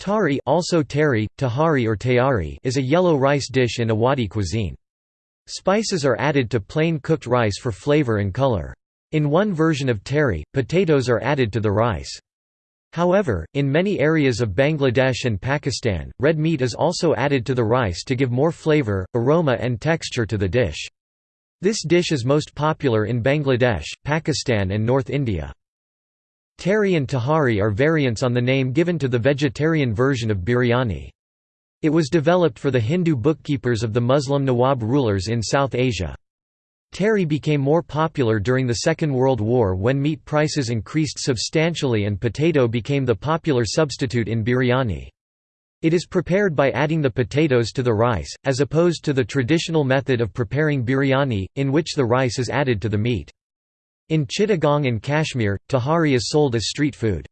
Tari also tari, tahari or tayari is a yellow rice dish in Awadhi cuisine. Spices are added to plain cooked rice for flavor and color. In one version of tari, potatoes are added to the rice. However, in many areas of Bangladesh and Pakistan, red meat is also added to the rice to give more flavor, aroma and texture to the dish. This dish is most popular in Bangladesh, Pakistan and North India. Tari and tahari are variants on the name given to the vegetarian version of biryani. It was developed for the Hindu bookkeepers of the Muslim Nawab rulers in South Asia. Tari became more popular during the Second World War when meat prices increased substantially and potato became the popular substitute in biryani. It is prepared by adding the potatoes to the rice, as opposed to the traditional method of preparing biryani, in which the rice is added to the meat. In Chittagong and Kashmir, tahari is sold as street food.